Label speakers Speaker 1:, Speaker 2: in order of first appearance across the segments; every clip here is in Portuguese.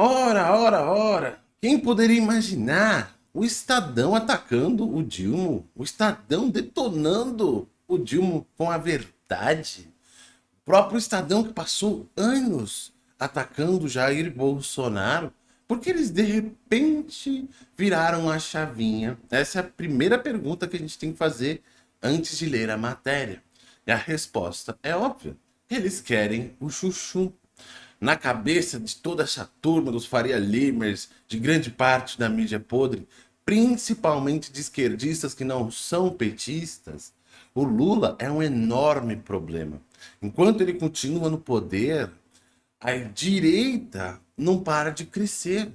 Speaker 1: Ora, ora, ora! Quem poderia imaginar o Estadão atacando o Dilma? O Estadão detonando o Dilma com a verdade? O próprio Estadão que passou anos atacando Jair Bolsonaro? Porque eles de repente viraram a chavinha? Essa é a primeira pergunta que a gente tem que fazer antes de ler a matéria. E a resposta é óbvia. Eles querem o chuchu na cabeça de toda essa turma dos Faria Limers, de grande parte da mídia podre, principalmente de esquerdistas que não são petistas, o Lula é um enorme problema. Enquanto ele continua no poder, a direita não para de crescer.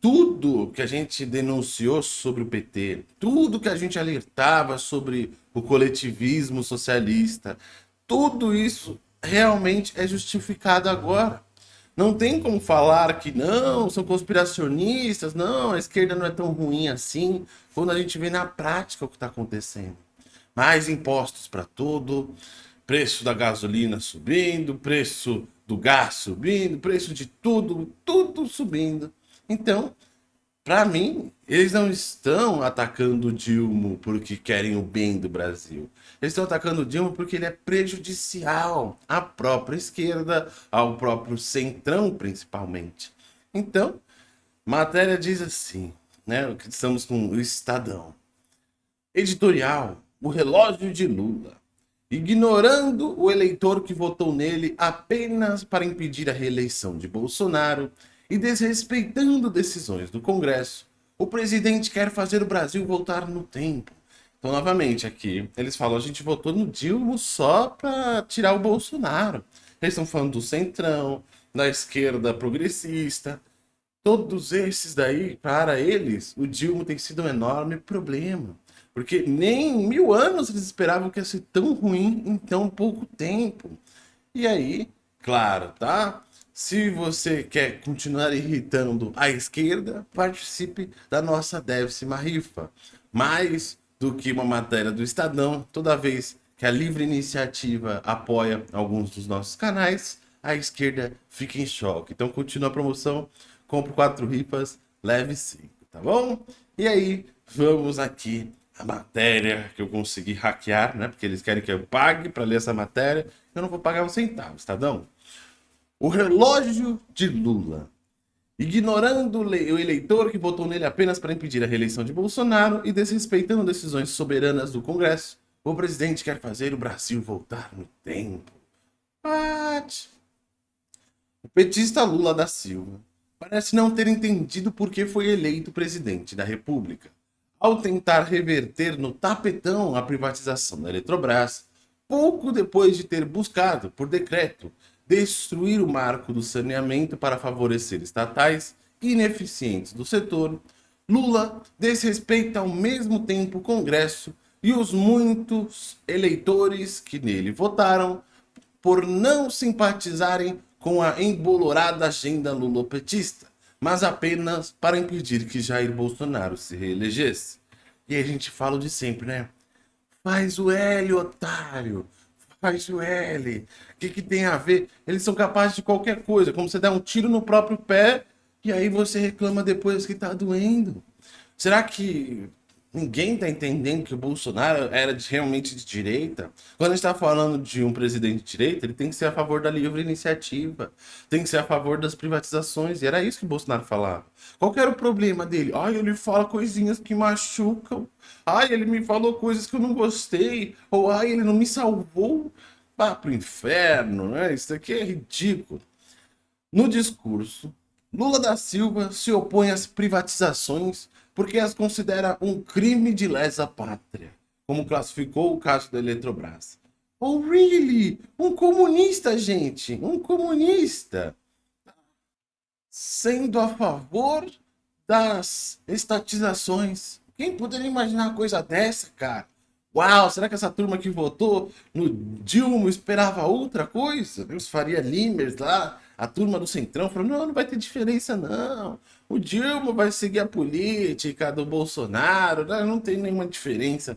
Speaker 1: Tudo que a gente denunciou sobre o PT, tudo que a gente alertava sobre o coletivismo socialista, tudo isso realmente é justificado agora. Não tem como falar que não, são conspiracionistas, não, a esquerda não é tão ruim assim, quando a gente vê na prática o que está acontecendo. Mais impostos para tudo, preço da gasolina subindo, preço do gás subindo, preço de tudo, tudo subindo. Então, para mim, eles não estão atacando o Dilma porque querem o bem do Brasil. Eles estão atacando o Dilma porque ele é prejudicial à própria esquerda, ao próprio centrão, principalmente. Então, matéria diz assim, né? Estamos com o Estadão. Editorial, o relógio de Lula. Ignorando o eleitor que votou nele apenas para impedir a reeleição de Bolsonaro, e desrespeitando decisões do Congresso, o presidente quer fazer o Brasil voltar no tempo. Então, novamente, aqui, eles falam, a gente votou no Dilma só para tirar o Bolsonaro. Eles estão falando do Centrão, da esquerda progressista. Todos esses daí, para eles, o Dilma tem sido um enorme problema. Porque nem em mil anos eles esperavam que ia ser tão ruim em tão pouco tempo. E aí, claro, tá? Se você quer continuar irritando a esquerda, participe da nossa décima rifa. Mais do que uma matéria do Estadão, toda vez que a livre iniciativa apoia alguns dos nossos canais, a esquerda fica em choque. Então continua a promoção, compre quatro rifas, leve cinco, tá bom? E aí, vamos aqui a matéria que eu consegui hackear, né? Porque eles querem que eu pague para ler essa matéria. Eu não vou pagar um centavo, Estadão. O relógio de Lula. Ignorando o eleitor que votou nele apenas para impedir a reeleição de Bolsonaro e desrespeitando decisões soberanas do Congresso, o presidente quer fazer o Brasil voltar no tempo. What? O petista Lula da Silva parece não ter entendido por que foi eleito presidente da República. Ao tentar reverter no tapetão a privatização da Eletrobras, pouco depois de ter buscado, por decreto, destruir o marco do saneamento para favorecer estatais ineficientes do setor, Lula desrespeita ao mesmo tempo o Congresso e os muitos eleitores que nele votaram por não simpatizarem com a embolorada agenda lulopetista, mas apenas para impedir que Jair Bolsonaro se reelegesse. E a gente fala de sempre, né? Faz o L, otário! Faz o L? O que, que tem a ver? Eles são capazes de qualquer coisa, como você dar um tiro no próprio pé e aí você reclama depois que tá doendo. Será que ninguém tá entendendo que o Bolsonaro era de, realmente de direita? Quando a gente tá falando de um presidente de direita, ele tem que ser a favor da livre iniciativa, tem que ser a favor das privatizações, e era isso que o Bolsonaro falava. Qual era o problema dele? Ai, ele fala coisinhas que machucam. Ai, ele me falou coisas que eu não gostei. Ou ai, ele não me salvou. Vá pro inferno, né? Isso aqui é ridículo. No discurso, Lula da Silva se opõe às privatizações porque as considera um crime de lesa pátria, como classificou o caso da Eletrobras. Oh, really? Um comunista, gente! Um comunista! sendo a favor das estatizações. Quem poderia imaginar uma coisa dessa, cara? Uau, será que essa turma que votou no Dilma esperava outra coisa? Os Faria Limers lá, a turma do Centrão, falou, não, não vai ter diferença não. O Dilma vai seguir a política do Bolsonaro, não tem nenhuma diferença.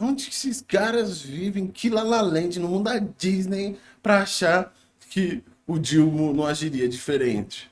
Speaker 1: Onde esses caras vivem? Que lalalente no mundo da Disney para achar que o Dilma não agiria diferente?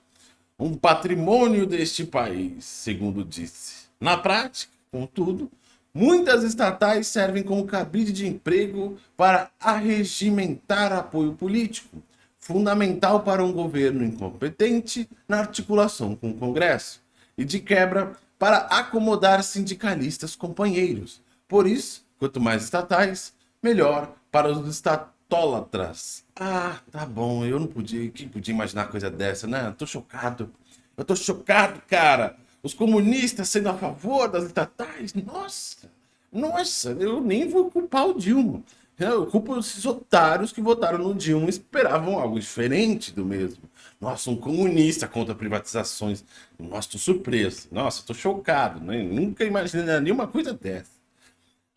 Speaker 1: um patrimônio deste país, segundo disse. Na prática, contudo, muitas estatais servem como cabide de emprego para arregimentar apoio político, fundamental para um governo incompetente na articulação com o Congresso, e de quebra para acomodar sindicalistas companheiros. Por isso, quanto mais estatais, melhor para os estatólatras. Ah, tá bom, eu não podia, quem podia imaginar coisa dessa, né? Eu tô chocado. Eu tô chocado, cara. Os comunistas sendo a favor das estatais. Nossa, nossa, eu nem vou culpar o Dilma. Eu culpo esses otários que votaram no Dilma e esperavam algo diferente do mesmo. Nossa, um comunista contra privatizações. Nossa, tô surpreso. Nossa, tô chocado. Né? Nunca imaginei nenhuma coisa dessa.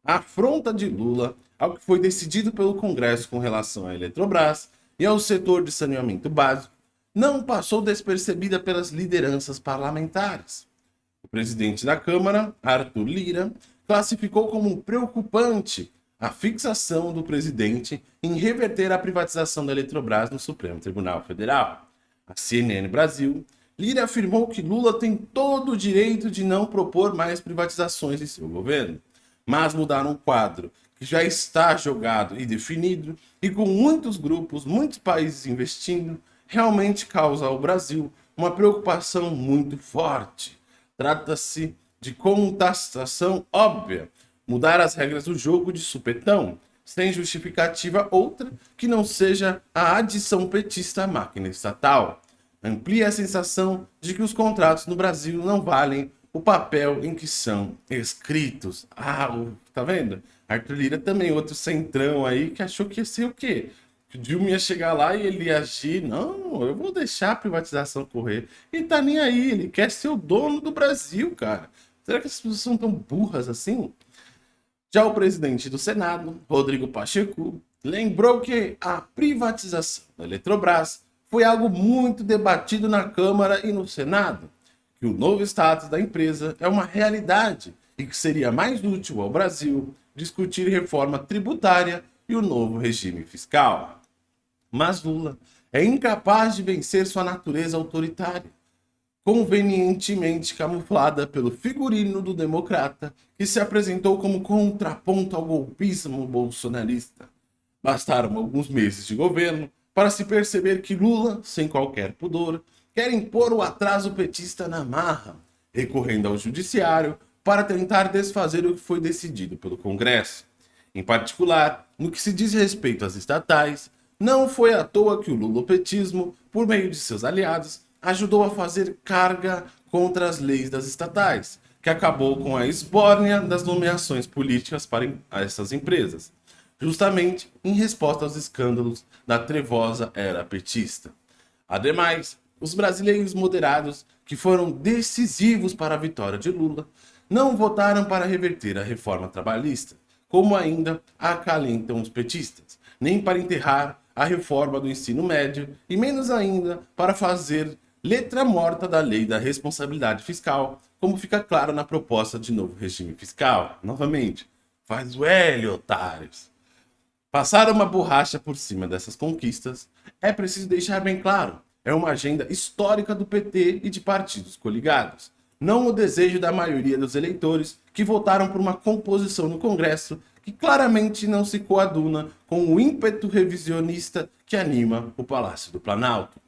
Speaker 1: A afronta de Lula ao que foi decidido pelo Congresso com relação à Eletrobras e ao setor de saneamento básico não passou despercebida pelas lideranças parlamentares. Presidente da Câmara, Arthur Lira, classificou como preocupante a fixação do presidente em reverter a privatização da Eletrobras no Supremo Tribunal Federal. A CNN Brasil, Lira afirmou que Lula tem todo o direito de não propor mais privatizações em seu governo, mas mudar um quadro que já está jogado e definido e com muitos grupos, muitos países investindo, realmente causa ao Brasil uma preocupação muito forte. Trata-se de contestação óbvia, mudar as regras do jogo de supetão, sem justificativa outra que não seja a adição petista à máquina estatal. Amplia a sensação de que os contratos no Brasil não valem o papel em que são escritos. Ah, tá vendo? Arthur Lira também, outro centrão aí, que achou que ia ser o quê? Que o Dilma ia chegar lá e ele ia agir. Não, eu vou deixar a privatização correr. Ele tá nem aí, ele quer ser o dono do Brasil, cara. Será que as pessoas são tão burras assim? Já o presidente do Senado, Rodrigo Pacheco, lembrou que a privatização da Eletrobras foi algo muito debatido na Câmara e no Senado, que o novo status da empresa é uma realidade e que seria mais útil ao Brasil discutir reforma tributária e o novo regime fiscal. Mas Lula é incapaz de vencer sua natureza autoritária convenientemente camuflada pelo figurino do democrata que se apresentou como contraponto ao golpismo bolsonarista. Bastaram alguns meses de governo para se perceber que Lula, sem qualquer pudor, quer impor o atraso petista na marra, recorrendo ao judiciário para tentar desfazer o que foi decidido pelo Congresso. Em particular, no que se diz respeito às estatais, não foi à toa que o lulopetismo, por meio de seus aliados, ajudou a fazer carga contra as leis das estatais, que acabou com a esbórnia das nomeações políticas para essas empresas, justamente em resposta aos escândalos da trevosa era petista. Ademais, os brasileiros moderados, que foram decisivos para a vitória de Lula, não votaram para reverter a reforma trabalhista, como ainda acalentam os petistas, nem para enterrar a reforma do ensino médio e menos ainda para fazer letra morta da lei da responsabilidade fiscal, como fica claro na proposta de novo regime fiscal. Novamente, faz o L, otários. Passar uma borracha por cima dessas conquistas é preciso deixar bem claro. É uma agenda histórica do PT e de partidos coligados. Não o desejo da maioria dos eleitores que votaram por uma composição no Congresso que claramente não se coaduna com o ímpeto revisionista que anima o Palácio do Planalto.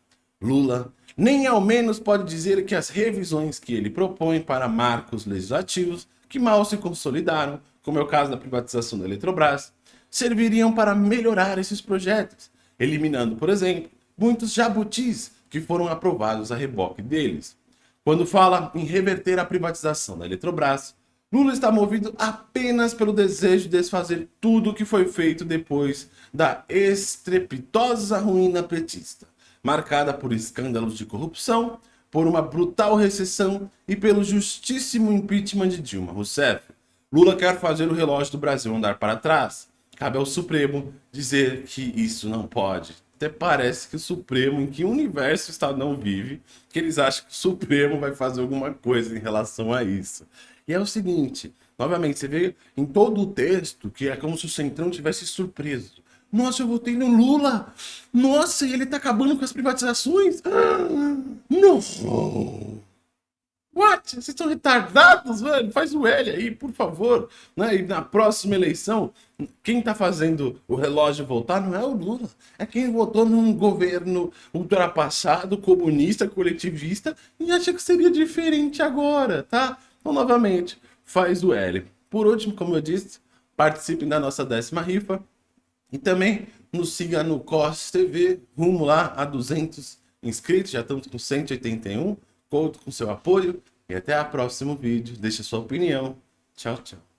Speaker 1: Lula nem ao menos pode dizer que as revisões que ele propõe para marcos legislativos que mal se consolidaram, como é o caso da privatização da Eletrobras, serviriam para melhorar esses projetos, eliminando, por exemplo, muitos jabutis que foram aprovados a reboque deles. Quando fala em reverter a privatização da Eletrobras, Lula está movido apenas pelo desejo de desfazer tudo o que foi feito depois da estrepitosa ruína petista marcada por escândalos de corrupção, por uma brutal recessão e pelo justíssimo impeachment de Dilma Rousseff. Lula quer fazer o relógio do Brasil andar para trás. Cabe ao Supremo dizer que isso não pode. Até parece que o Supremo, em que universo o Estado não vive, que eles acham que o Supremo vai fazer alguma coisa em relação a isso. E é o seguinte, novamente, você vê em todo o texto que é como se o Centrão tivesse surpreso. Nossa, eu votei no Lula. Nossa, ele tá acabando com as privatizações. Não. What? Vocês estão retardados, velho? Faz o L aí, por favor. Né? E na próxima eleição, quem tá fazendo o relógio voltar não é o Lula. É quem votou num governo ultrapassado, comunista, coletivista e acha que seria diferente agora, tá? Então, novamente, faz o L. Por último, como eu disse, participem da nossa décima rifa. E também nos siga no COS TV, rumo lá a 200 inscritos, já estamos com 181. Conto com seu apoio e até o próximo vídeo. Deixe sua opinião. Tchau, tchau.